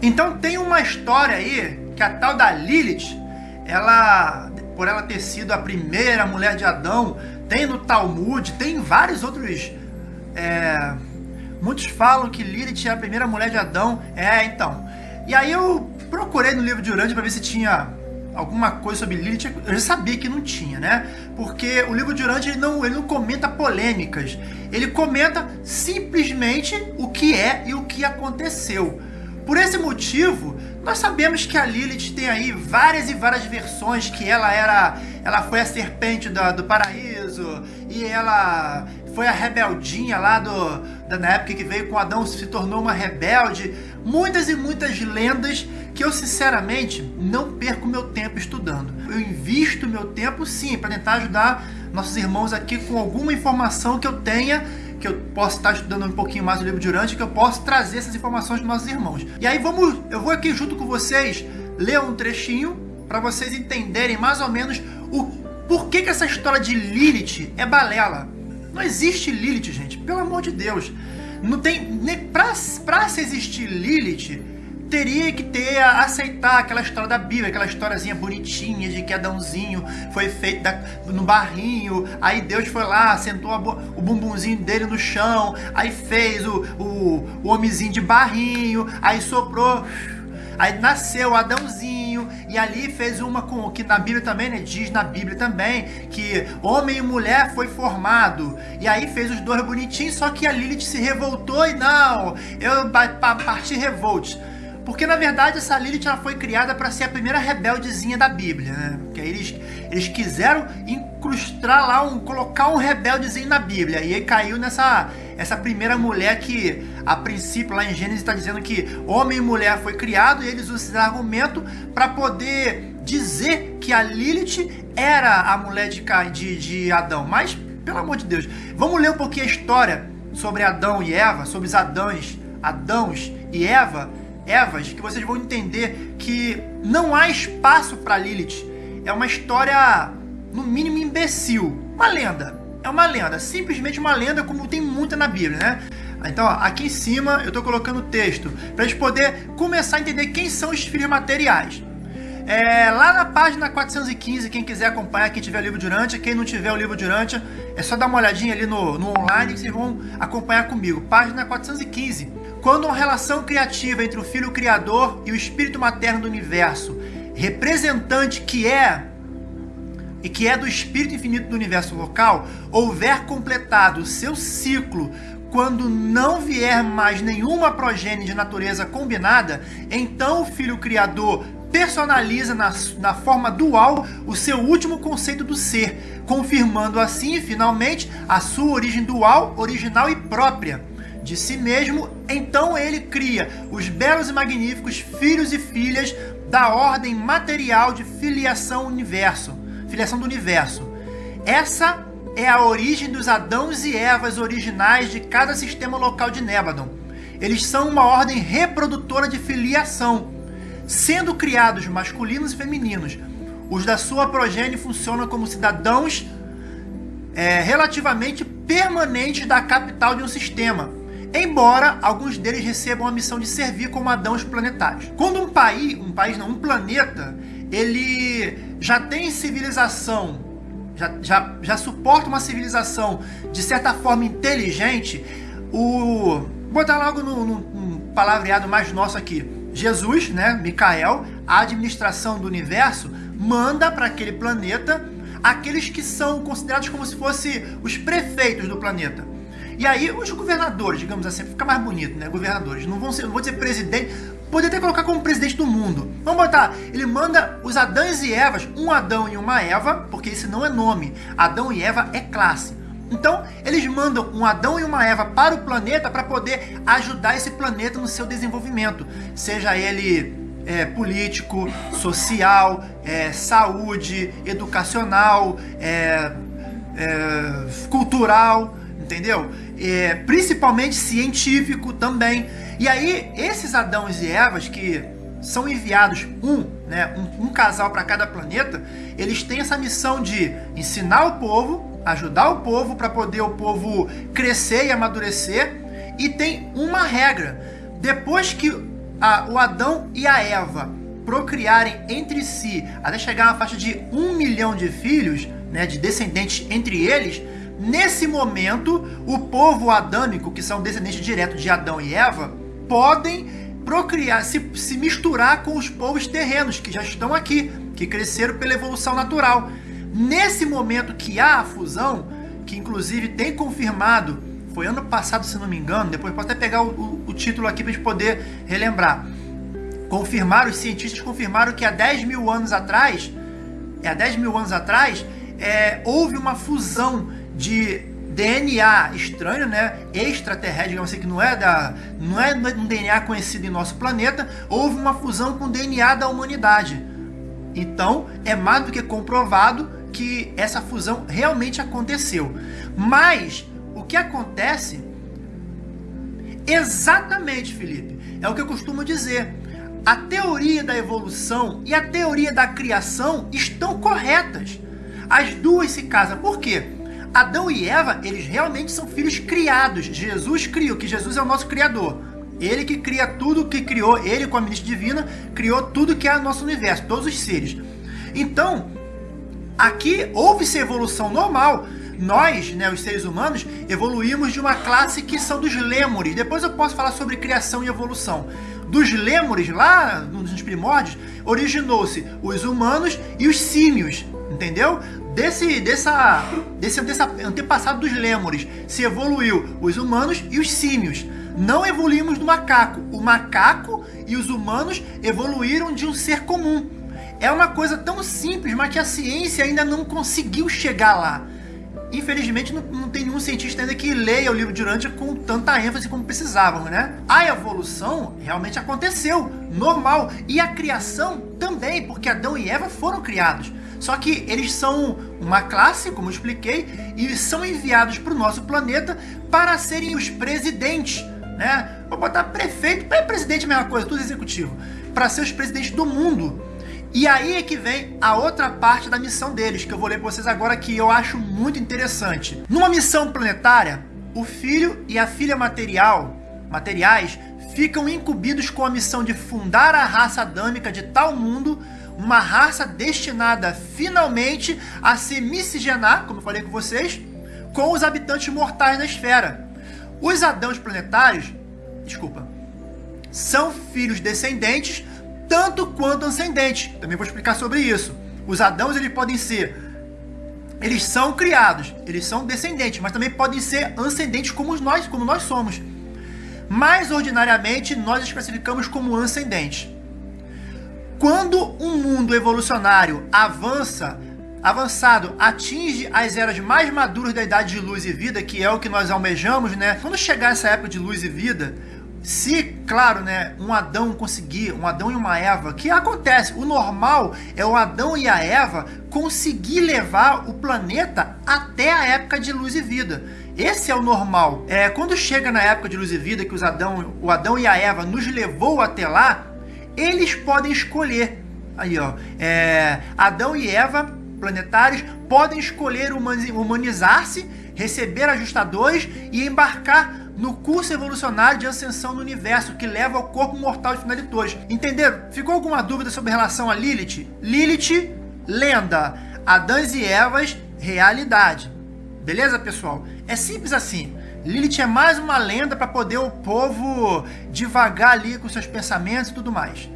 Então tem uma história aí que a tal da Lilith, ela, por ela ter sido a primeira mulher de Adão, tem no Talmud, tem vários outros. É, muitos falam que Lilith é a primeira mulher de Adão. É, então. E aí eu procurei no livro de Urântia para ver se tinha alguma coisa sobre Lilith, eu já sabia que não tinha, né? Porque o livro de Urântia ele não, ele não comenta polêmicas, ele comenta simplesmente o que é e o que aconteceu. Por esse motivo, nós sabemos que a Lilith tem aí várias e várias versões que ela era, ela foi a serpente do, do paraíso e ela foi a rebeldinha lá do, da, na época que veio com Adão se tornou uma rebelde. Muitas e muitas lendas que eu sinceramente não perco meu tempo estudando. Eu invisto meu tempo sim para tentar ajudar nossos irmãos aqui com alguma informação que eu tenha que eu posso estar estudando um pouquinho mais o livro de Urântia, que eu posso trazer essas informações para nossos irmãos. E aí vamos, eu vou aqui junto com vocês ler um trechinho para vocês entenderem mais ou menos o porquê que essa história de Lilith é balela. Não existe Lilith, gente, pelo amor de Deus. Não tem nem para se existir Lilith, teria que ter a aceitar aquela história da Bíblia, aquela historiazinha bonitinha de que Adãozinho foi feito da, no barrinho, aí Deus foi lá, sentou a, o bumbumzinho dele no chão, aí fez o, o, o homenzinho de barrinho, aí soprou, aí nasceu Adãozinho, e ali fez uma com que na Bíblia também, né, diz na Bíblia também, que homem e mulher foi formado, e aí fez os dois bonitinhos, só que a Lilith se revoltou e não, eu parti revolte. Porque na verdade essa Lilith ela foi criada para ser a primeira rebeldezinha da Bíblia, né? Porque eles, eles quiseram incrustar lá, um, colocar um rebeldezinho na Bíblia. E aí caiu nessa essa primeira mulher que, a princípio, lá em Gênesis está dizendo que homem e mulher foi criado, e eles usam esse argumento para poder dizer que a Lilith era a mulher de, de, de Adão. Mas, pelo amor de Deus, vamos ler um pouquinho a história sobre Adão e Eva, sobre os Adãos, Adãos e Eva, Evas, que vocês vão entender que não há espaço para Lilith. É uma história, no mínimo, imbecil. Uma lenda. É uma lenda. Simplesmente uma lenda, como tem muita na Bíblia, né? Então, ó, aqui em cima eu estou colocando o texto para a gente poder começar a entender quem são os filhos materiais. É, lá na página 415, quem quiser acompanhar, quem tiver o livro de Urântia, quem não tiver o livro de Urântia, é só dar uma olhadinha ali no, no online que vocês vão acompanhar comigo. Página 415. Quando uma relação criativa entre o Filho Criador e o Espírito Materno do Universo, representante que é e que é do Espírito Infinito do Universo local, houver completado o seu ciclo quando não vier mais nenhuma progênie de natureza combinada, então o Filho Criador personaliza na, na forma dual o seu último conceito do ser, confirmando assim, finalmente, a sua origem dual, original e própria de si mesmo, então ele cria os belos e magníficos filhos e filhas da ordem material de filiação universo, filiação do universo. Essa é a origem dos Adãos e Evas originais de cada sistema local de Nébadon. Eles são uma ordem reprodutora de filiação, sendo criados masculinos e femininos. Os da sua progênie funcionam como cidadãos é, relativamente permanentes da capital de um sistema, embora alguns deles recebam a missão de servir como adãos planetários. Quando um país, um país não, um planeta, ele já tem civilização, já, já, já suporta uma civilização de certa forma inteligente, o... Botar logo no palavreado mais nosso aqui. Jesus, né, Micael, a administração do universo, manda para aquele planeta aqueles que são considerados como se fossem os prefeitos do planeta. E aí os governadores, digamos assim, fica mais bonito, né? Governadores, não vão ser, não vou dizer presidente, poder até colocar como presidente do mundo. Vamos botar, ele manda os Adãs e Evas, um Adão e uma Eva, porque esse não é nome. Adão e Eva é classe. Então, eles mandam um Adão e uma Eva para o planeta para poder ajudar esse planeta no seu desenvolvimento. Seja ele é, político, social, é, saúde, educacional, é, é cultural, entendeu? é, principalmente científico também. E aí, esses Adãos e Evas que são enviados um, né, um, um casal para cada planeta, eles têm essa missão de ensinar o povo, ajudar o povo para poder o povo crescer e amadurecer. E tem uma regra: depois que a, o Adão e a Eva procriarem entre si até chegar a uma faixa de um milhão de filhos, né, de descendentes entre eles, nesse momento o povo adâmico, que são descendentes diretos de Adão e Eva, podem procriar, se, se misturar com os povos terrenos que já estão aqui, que cresceram pela evolução natural. Nesse momento que há a fusão, que inclusive tem confirmado, foi ano passado, se não me engano, depois posso até pegar o, o, o título aqui para a gente poder relembrar confirmaram, os cientistas confirmaram que há 10 mil anos atrás, é, há 10 mil anos atrás, é, houve uma fusão de DNA estranho, né, extraterrestre, digamos assim, que não é, da, não é um DNA conhecido em nosso planeta, houve uma fusão com o DNA da humanidade. Então, é mais do que comprovado que essa fusão realmente aconteceu. Mas, o que acontece, exatamente, Felipe, é o que eu costumo dizer a teoria da evolução e a teoria da criação estão corretas. As duas se casam. Por quê? Adão e Eva, eles realmente são filhos criados. Jesus criou, que Jesus é o nosso criador. Ele que cria tudo que criou, ele com a ministra divina, criou tudo que é o nosso universo, todos os seres. Então, aqui houve-se evolução normal. Nós, né, os seres humanos, evoluímos de uma classe que são dos lêmures. Depois eu posso falar sobre criação e evolução dos lêmures, lá nos primórdios, originou-se os humanos e os símios, entendeu? Desse, dessa, desse, desse antepassado dos lêmures se evoluiu os humanos e os símios. Não evoluímos do macaco. O macaco e os humanos evoluíram de um ser comum. É uma coisa tão simples, mas que a ciência ainda não conseguiu chegar lá. Infelizmente, não, não, tem nenhum cientista ainda que leia o livro de Urântia com tanta ênfase como precisavam, né? A evolução realmente aconteceu, normal. E a criação também, porque Adão e Eva foram criados. Só que eles são uma classe, como eu expliquei, e são enviados para o nosso planeta para serem os presidentes, né? Vou botar prefeito, é presidente a mesma coisa, tudo executivo. Para ser os presidentes do mundo. E aí é que vem a outra parte da missão deles, que eu vou ler para vocês agora, que eu acho muito interessante. Numa missão planetária, o filho e a filha material, materiais ficam incumbidos com a missão de fundar a raça adâmica de tal mundo, uma raça destinada finalmente a se miscigenar, como eu falei com vocês, com os habitantes mortais da esfera. Os Adãos planetários, desculpa, são filhos descendentes tanto quanto ascendente. Também vou explicar sobre isso. Os Adãos eles podem ser eles são criados, eles são descendentes, mas também podem ser ascendentes como nós, como nós somos. Mais ordinariamente, nós os classificamos como ascendentes. Quando um mundo evolucionário avança, avançado, atinge as eras mais maduras da idade de luz e vida, que é o que nós almejamos, né? Quando chegar essa época de luz e vida, se, claro, né, um Adão conseguir, um Adão e uma Eva, que acontece, o normal é o Adão e a Eva conseguir levar o planeta até a época de luz e vida. Esse é o normal. É, quando chega na época de luz e vida, que os Adão, o Adão e a Eva nos levou até lá, eles podem escolher. Aí, ó, é, Adão e Eva, planetários, podem escolher humanizar-se, receber ajustadores e embarcar no curso evolucionário de ascensão no universo que leva ao corpo mortal de finalitores. Entenderam? Ficou alguma dúvida sobre relação a Lilith? Lilith, lenda. Adãs e Evas, realidade. Beleza, pessoal? É simples assim. Lilith é mais uma lenda para poder o povo devagar ali com seus pensamentos e tudo mais.